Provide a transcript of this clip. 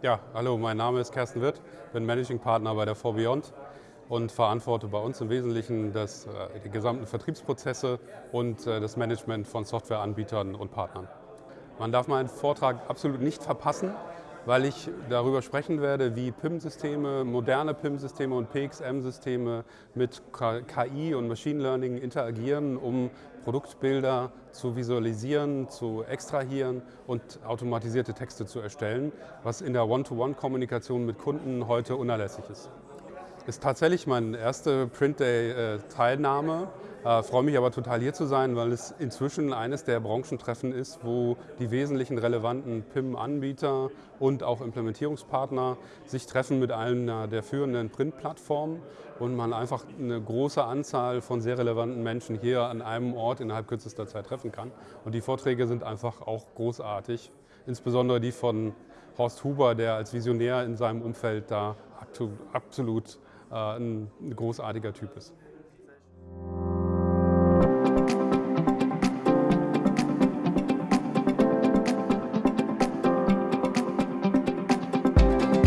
Ja, hallo, mein Name ist Kersten Wirth, bin Managing Partner bei der 4Beyond und verantworte bei uns im Wesentlichen das, äh, die gesamten Vertriebsprozesse und äh, das Management von Softwareanbietern und Partnern. Man darf meinen Vortrag absolut nicht verpassen, weil ich darüber sprechen werde, wie PIM-Systeme, moderne PIM-Systeme und PXM-Systeme mit KI und Machine Learning interagieren, um Produktbilder zu visualisieren, zu extrahieren und automatisierte Texte zu erstellen, was in der One-to-One-Kommunikation mit Kunden heute unerlässlich ist. Ist tatsächlich meine erste Print Day-Teilnahme äh, freue mich aber total hier zu sein, weil es inzwischen eines der Branchentreffen ist, wo die wesentlichen relevanten PIM-Anbieter und auch Implementierungspartner sich treffen mit einer der führenden Print-Plattformen und man einfach eine große Anzahl von sehr relevanten Menschen hier an einem Ort innerhalb kürzester Zeit treffen kann. Und die Vorträge sind einfach auch großartig, insbesondere die von Horst Huber, der als Visionär in seinem Umfeld da absolut ein großartiger Typ ist.